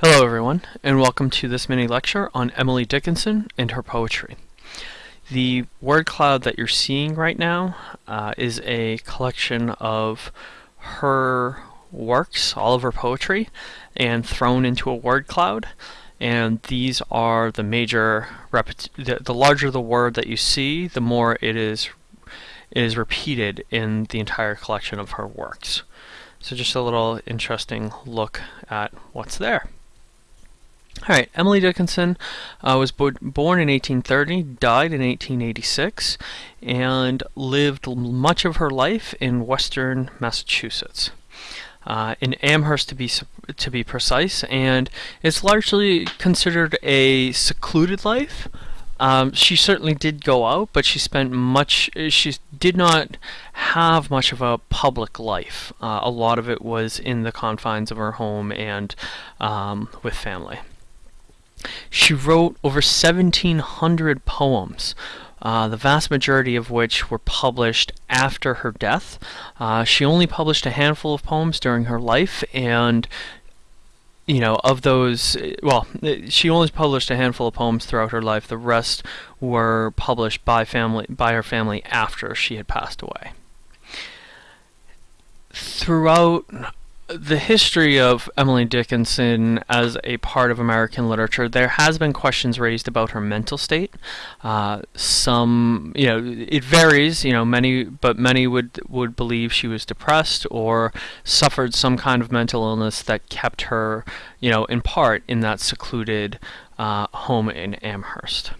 Hello everyone, and welcome to this mini lecture on Emily Dickinson and her poetry. The word cloud that you're seeing right now uh, is a collection of her works, all of her poetry, and thrown into a word cloud. And these are the major, the, the larger the word that you see, the more it is, it is repeated in the entire collection of her works. So just a little interesting look at what's there. All right, Emily Dickinson uh, was bo born in 1830, died in 1886, and lived much of her life in western Massachusetts. Uh, in Amherst to be to be precise, and it's largely considered a secluded life. Um, she certainly did go out, but she spent much. She did not have much of a public life. Uh, a lot of it was in the confines of her home and um, with family. She wrote over 1,700 poems, uh, the vast majority of which were published after her death. Uh, she only published a handful of poems during her life, and you know, of those, well, she only published a handful of poems throughout her life. The rest were published by family, by her family after she had passed away. Throughout the history of Emily Dickinson as a part of American literature, there has been questions raised about her mental state. Uh, some, you know, it varies. You know, many, but many would would believe she was depressed or suffered some kind of mental illness that kept her, you know, in part in that secluded uh, home in Amherst.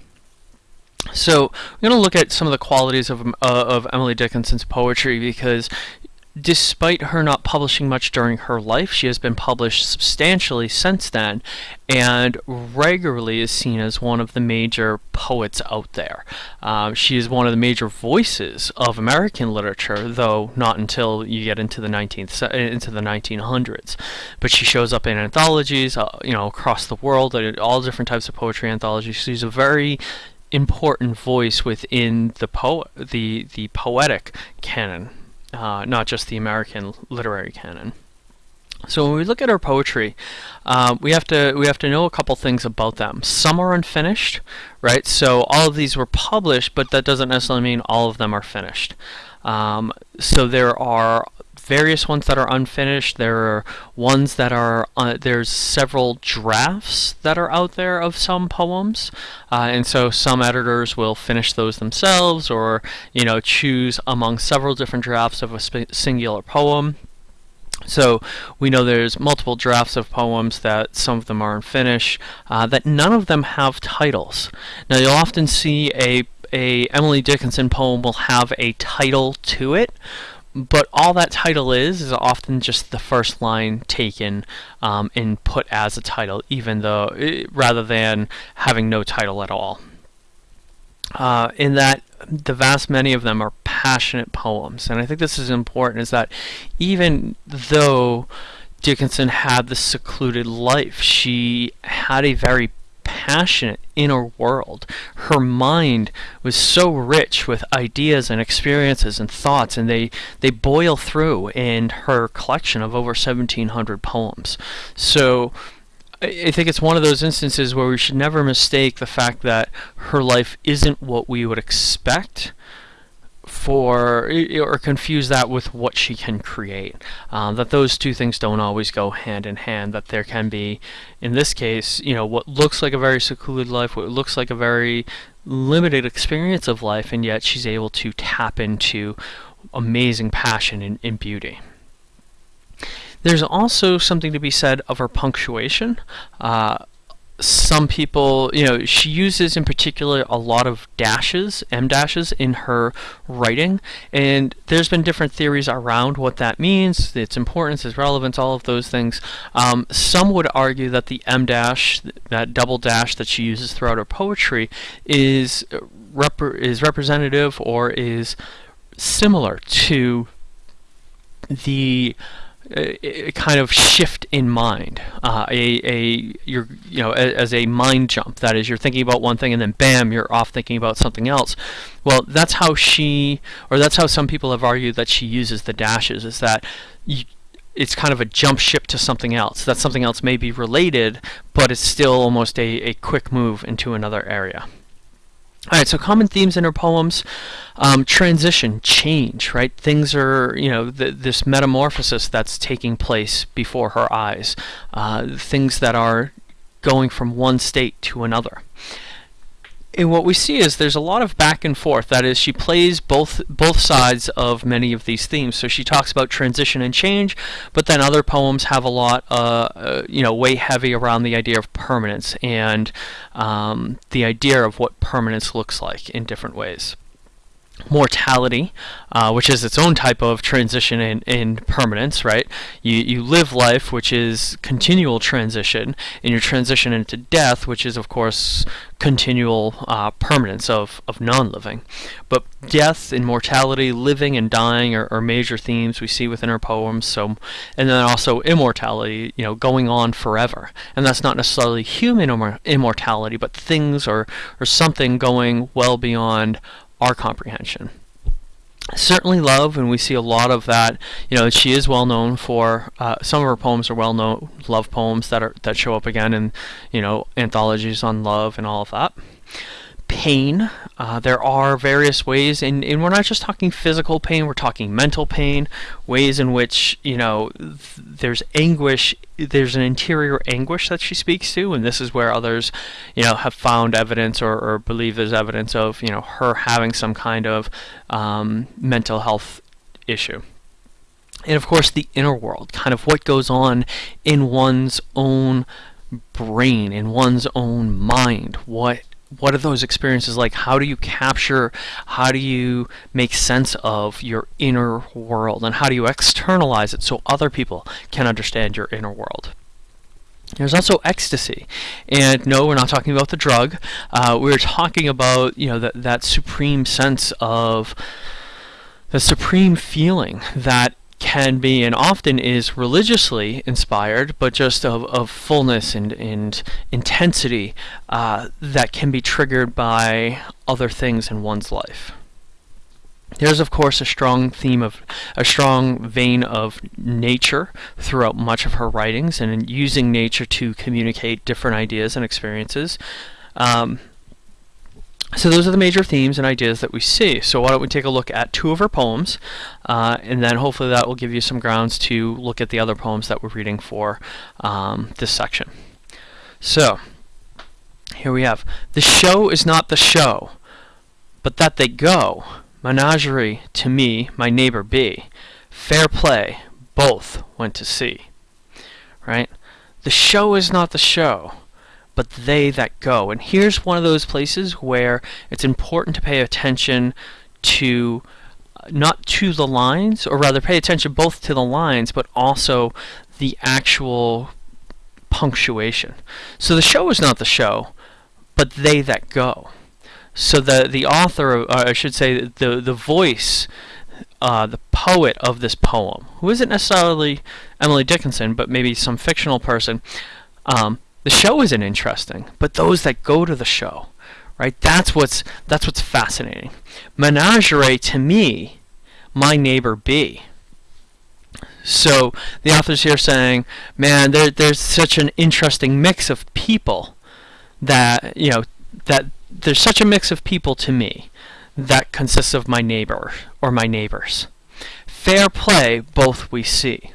So we're going to look at some of the qualities of, uh, of Emily Dickinson's poetry because despite her not publishing much during her life, she has been published substantially since then and regularly is seen as one of the major poets out there. Um, she is one of the major voices of American literature, though not until you get into the 19th into the 1900s. But she shows up in anthologies, uh, you know, across the world, all different types of poetry anthologies. She's a very important voice within the po the the poetic canon uh, not just the American literary canon. So when we look at our poetry, uh, we have to we have to know a couple things about them. Some are unfinished, right? So all of these were published, but that doesn't necessarily mean all of them are finished. Um, so there are various ones that are unfinished. There are ones that are, uh, there's several drafts that are out there of some poems. Uh, and so some editors will finish those themselves or, you know, choose among several different drafts of a singular poem. So we know there's multiple drafts of poems that some of them are unfinished, uh, that none of them have titles. Now you'll often see a a Emily Dickinson poem will have a title to it, but all that title is is often just the first line taken um, and put as a title, even though rather than having no title at all. Uh, in that the vast many of them are passionate poems, and I think this is important. Is that even though Dickinson had the secluded life, she had a very passionate inner world. Her mind was so rich with ideas and experiences and thoughts, and they, they boil through in her collection of over 1,700 poems. So I think it's one of those instances where we should never mistake the fact that her life isn't what we would expect for or confuse that with what she can create. Um, that those two things don't always go hand in hand. That there can be, in this case, you know, what looks like a very secluded life, what looks like a very limited experience of life, and yet she's able to tap into amazing passion and, and beauty. There's also something to be said of her punctuation. Uh, some people, you know, she uses in particular a lot of dashes, em dashes in her writing, and there's been different theories around what that means, its importance, its relevance, all of those things. Um, some would argue that the em dash, that double dash that she uses throughout her poetry, is rep is representative or is similar to the a, kind of shift in mind, uh, a, a you're you know as a mind jump. That is, you're thinking about one thing and then bam, you're off thinking about something else. Well, that's how she, or that's how some people have argued that she uses the dashes. Is that you, it's kind of a jump ship to something else. That something else may be related, but it's still almost a, a quick move into another area. All right, so common themes in her poems: um, transition, change. Right, things are you know th this metamorphosis that's taking place before her eyes. Uh, things that are going from one state to another and what we see is there's a lot of back and forth. That is, she plays both both sides of many of these themes. So she talks about transition and change, but then other poems have a lot, uh, uh, you know, way heavy around the idea of permanence and um, the idea of what permanence looks like in different ways mortality, uh, which is its own type of transition and, permanence, right? You, you live life, which is continual transition, and you transition into death, which is, of course, continual uh, permanence of, of non-living. But death and mortality, living and dying are, are major themes we see within her poems. So, and then also immortality, you know, going on forever. And that's not necessarily human immortality, but things or, or something going well beyond our comprehension. Certainly love, and we see a lot of that. You know, she is well known for uh, some of her poems are well known love poems that are that show up again in you know anthologies on love and all of that pain. Uh, there are various ways, and, and we're not just talking physical pain, we're talking mental pain, ways in which, you know, th there's anguish, there's an interior anguish that she speaks to, and this is where others, you know, have found evidence or, or believe there's evidence of, you know, her having some kind of um, mental health issue. And of course, the inner world, kind of what goes on in one's own brain, in one's own mind, what what are those experiences like? How do you capture, how do you make sense of your inner world, and how do you externalize it so other people can understand your inner world? There's also ecstasy, and no, we're not talking about the drug. Uh, we're talking about you know that that supreme sense of the supreme feeling that can be and often is religiously inspired, but just of, of fullness and, and intensity uh, that can be triggered by other things in one's life. There's of course a strong theme of a strong vein of nature throughout much of her writings and using nature to communicate different ideas and experiences. Um, so those are the major themes and ideas that we see. So why don't we take a look at two of her poems, uh, and then hopefully that will give you some grounds to look at the other poems that we're reading for um, this section. So here we have, the show is not the show, but that they go, menagerie to me, my neighbor be, fair play, both went to see. Right? The show is not the show, but they that go. And here's one of those places where it's important to pay attention to uh, not to the lines, or rather pay attention both to the lines, but also the actual punctuation. So the show is not the show, but they that go. So the the author, or I should say, the the voice, uh, the poet of this poem, who isn't necessarily Emily Dickinson, but maybe some fictional person, um, the show isn't interesting, but those that go to the show, right? That's what's that's what's fascinating. Menagerie to me, my neighbor be. So the author's here saying, man, there, there's such an interesting mix of people that you know that there's such a mix of people to me that consists of my neighbor or my neighbors. Fair play, both we see.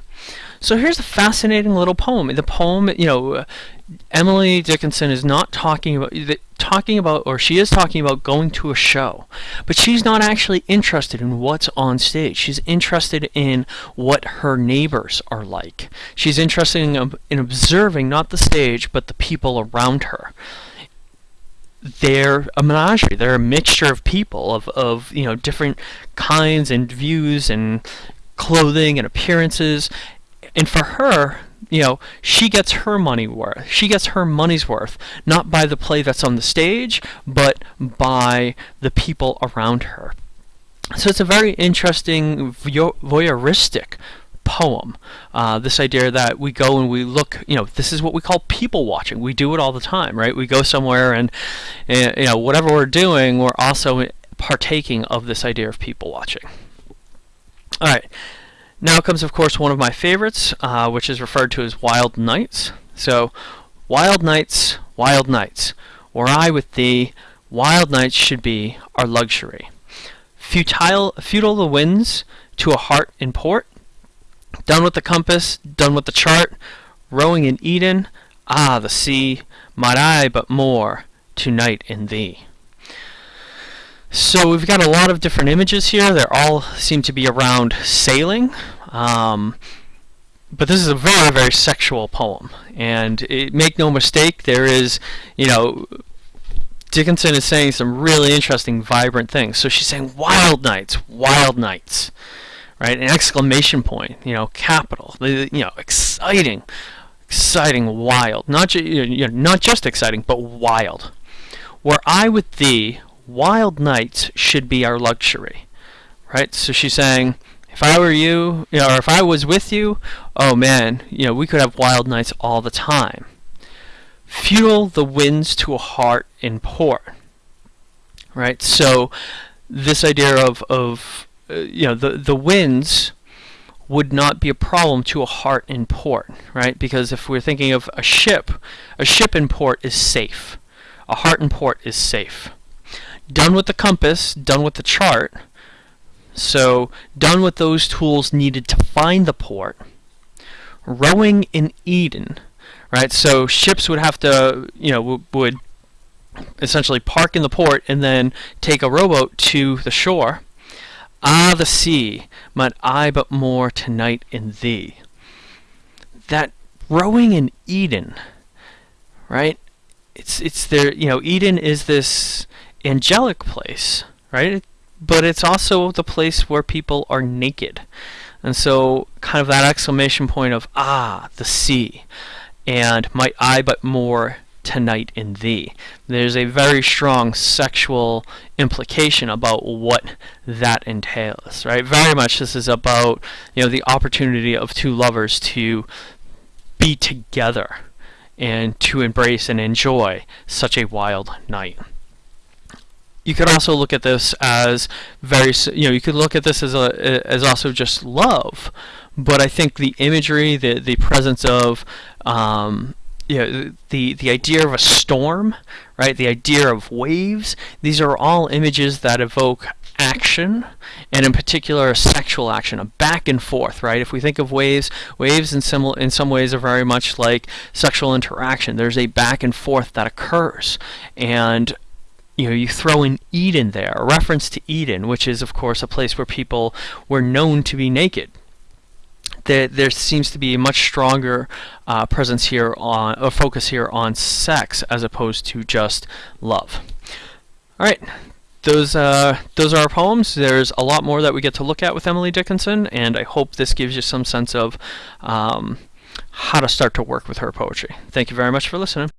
So here's a fascinating little poem. The poem, you know, Emily Dickinson is not talking about talking about or she is talking about going to a show but she's not actually interested in what's on stage. She's interested in what her neighbors are like. She's interested in, in observing not the stage but the people around her. They're a menagerie they're a mixture of people of, of you know different kinds and views and clothing and appearances and for her you know, she gets her money worth. She gets her money's worth, not by the play that's on the stage, but by the people around her. So it's a very interesting voyeuristic poem. Uh, this idea that we go and we look, you know, this is what we call people watching. We do it all the time, right? We go somewhere and, and you know, whatever we're doing, we're also partaking of this idea of people watching. All right. Now comes, of course, one of my favorites, uh, which is referred to as Wild Nights. So, Wild Nights, Wild Nights, were I with thee, wild nights should be our luxury. Futile, futile the winds to a heart in port, done with the compass, done with the chart, rowing in Eden, ah, the sea, might I but moor tonight in thee. So we've got a lot of different images here. They all seem to be around sailing. Um, but this is a very, very sexual poem. And it, make no mistake, there is, you know, Dickinson is saying some really interesting, vibrant things. So she's saying wild nights, wild nights, right? An exclamation point, you know, capital, you know, exciting, exciting, wild. Not, ju- you know, not just exciting, but wild. Were I with thee, wild nights should be our luxury, right? So she's saying, if I were you, you know, or if I was with you, oh man, you know, we could have wild nights all the time. Fuel the winds to a heart in port, right? So this idea of, of uh, you know, the, the winds would not be a problem to a heart in port, right? Because if we're thinking of a ship, a ship in port is safe. A heart in port is safe done with the compass, done with the chart. So done with those tools needed to find the port. Rowing in Eden, right? So ships would have to, you know, would essentially park in the port and then take a rowboat to the shore. Ah, the sea, might I but moor tonight in thee. That rowing in Eden, right? It's it's there. You know, Eden is this angelic place, right? But it's also the place where people are naked. And so, kind of that exclamation point of, ah, the sea, and might I but moor tonight in thee. There's a very strong sexual implication about what that entails, right? Very much this is about, you know, the opportunity of two lovers to be together and to embrace and enjoy such a wild night you could also look at this as very you know you could look at this as a as also just love. But I think the imagery the the presence of um, you know, the the idea of a storm right the idea of waves these are all images that evoke action and in particular sexual action a back and forth right? If we think of waves waves in some in some ways are very much like sexual interaction. There's a back and forth that occurs. And you know, you throw in Eden there, a reference to Eden, which is, of course, a place where people were known to be naked. There, there seems to be a much stronger uh, presence here on, a focus here on sex as opposed to just love. All right, those uh, those are our poems. There's a lot more that we get to look at with Emily Dickinson, and I hope this gives you some sense of um, how to start to work with her poetry. Thank you very much for listening.